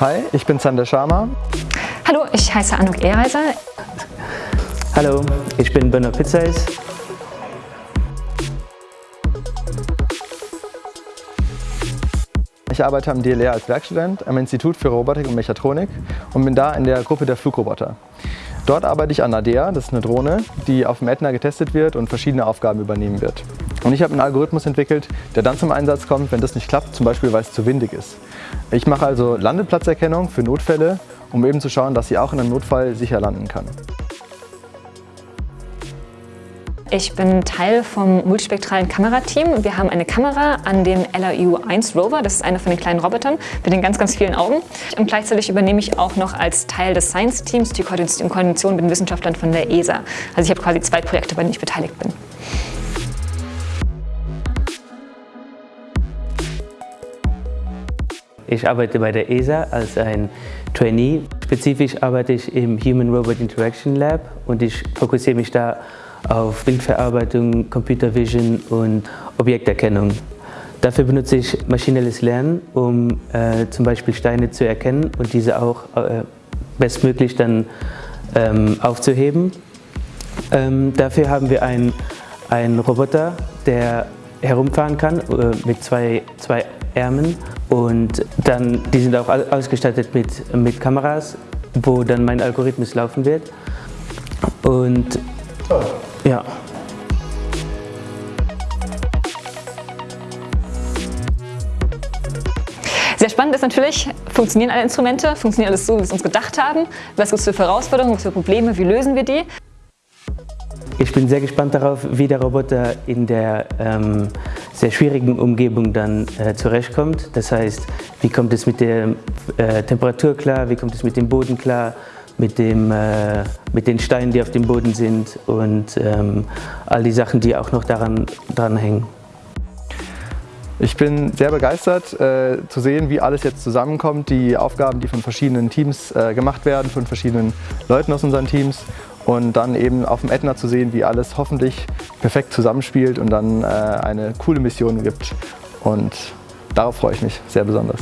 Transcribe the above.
Hi, ich bin Sander Sharma. Hallo, ich heiße Anuk Ehreiser. Hallo, ich bin Benno Pizzais. Ich arbeite am DLR als Werkstudent am Institut für Robotik und Mechatronik und bin da in der Gruppe der Flugroboter. Dort arbeite ich an ADEA, das ist eine Drohne, die auf dem Ätna getestet wird und verschiedene Aufgaben übernehmen wird. Und ich habe einen Algorithmus entwickelt, der dann zum Einsatz kommt, wenn das nicht klappt, zum Beispiel weil es zu windig ist. Ich mache also Landeplatzerkennung für Notfälle, um eben zu schauen, dass sie auch in einem Notfall sicher landen kann. Ich bin Teil vom multispektralen Kamerateam. Wir haben eine Kamera an dem LRU-1 Rover, das ist einer von den kleinen Robotern mit den ganz, ganz vielen Augen. Und gleichzeitig übernehme ich auch noch als Teil des Science-Teams die Koordination mit den Wissenschaftlern von der ESA. Also ich habe quasi zwei Projekte, bei denen ich beteiligt bin. Ich arbeite bei der ESA als ein Trainee. Spezifisch arbeite ich im Human Robot Interaction Lab und ich fokussiere mich da auf Bildverarbeitung, Computer Vision und Objekterkennung. Dafür benutze ich maschinelles Lernen, um äh, zum Beispiel Steine zu erkennen und diese auch äh, bestmöglich dann ähm, aufzuheben. Ähm, dafür haben wir einen, einen Roboter, der herumfahren kann äh, mit zwei, zwei Ärmen und dann, die sind auch ausgestattet mit, mit Kameras, wo dann mein Algorithmus laufen wird. Und Toll. Ja. Sehr spannend ist natürlich, funktionieren alle Instrumente, funktioniert alles so, wie wir es uns gedacht haben? Was gibt es für Herausforderungen, was für Probleme, wie lösen wir die? Ich bin sehr gespannt darauf, wie der Roboter in der ähm, sehr schwierigen Umgebung dann äh, zurechtkommt. Das heißt, wie kommt es mit der äh, Temperatur klar, wie kommt es mit dem Boden klar, mit, dem, äh, mit den Steinen, die auf dem Boden sind und ähm, all die Sachen, die auch noch daran dranhängen. Ich bin sehr begeistert äh, zu sehen, wie alles jetzt zusammenkommt, die Aufgaben, die von verschiedenen Teams äh, gemacht werden, von verschiedenen Leuten aus unseren Teams und dann eben auf dem Ätna zu sehen, wie alles hoffentlich perfekt zusammenspielt und dann äh, eine coole Mission gibt und darauf freue ich mich sehr besonders.